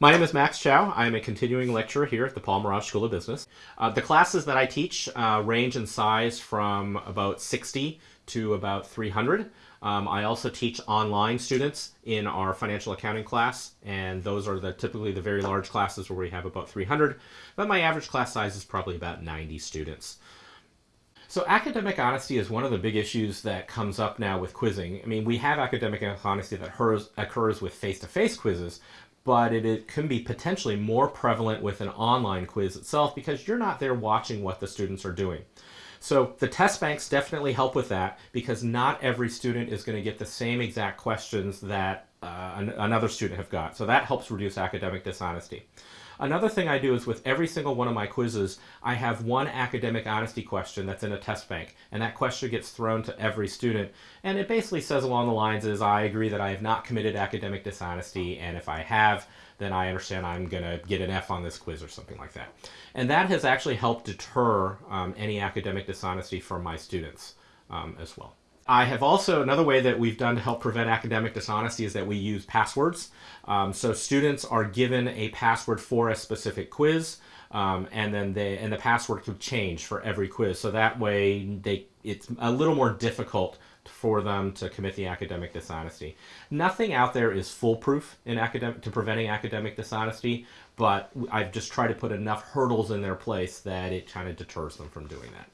My name is Max Chow. I am a continuing lecturer here at the Paul Merage School of Business. Uh, the classes that I teach uh, range in size from about 60 to about 300. Um, I also teach online students in our financial accounting class, and those are the typically the very large classes where we have about 300. But my average class size is probably about 90 students. So academic honesty is one of the big issues that comes up now with quizzing. I mean, we have academic honesty that occurs, occurs with face-to-face -face quizzes, but it, it, can be potentially more prevalent with an online quiz itself because you're not there watching what the students are doing. So the test banks definitely help with that because not every student is going to get the same exact questions that uh, an, another student have got. So that helps reduce academic dishonesty. Another thing I do is with every single one of my quizzes, I have one academic honesty question that's in a test bank. And that question gets thrown to every student. And it basically says along the lines is, I agree that I have not committed academic dishonesty. And if I have, then I understand I'm going to get an F on this quiz or something like that. And that has actually helped deter um, any academic dishonesty from my students um, as well. I have also, another way that we've done to help prevent academic dishonesty is that we use passwords. Um, so students are given a password for a specific quiz, um, and then they, and the password could change for every quiz. So that way they, it's a little more difficult for them to commit the academic dishonesty. Nothing out there is foolproof in academic to preventing academic dishonesty, but I've just tried to put enough hurdles in their place that it kind of deters them from doing that.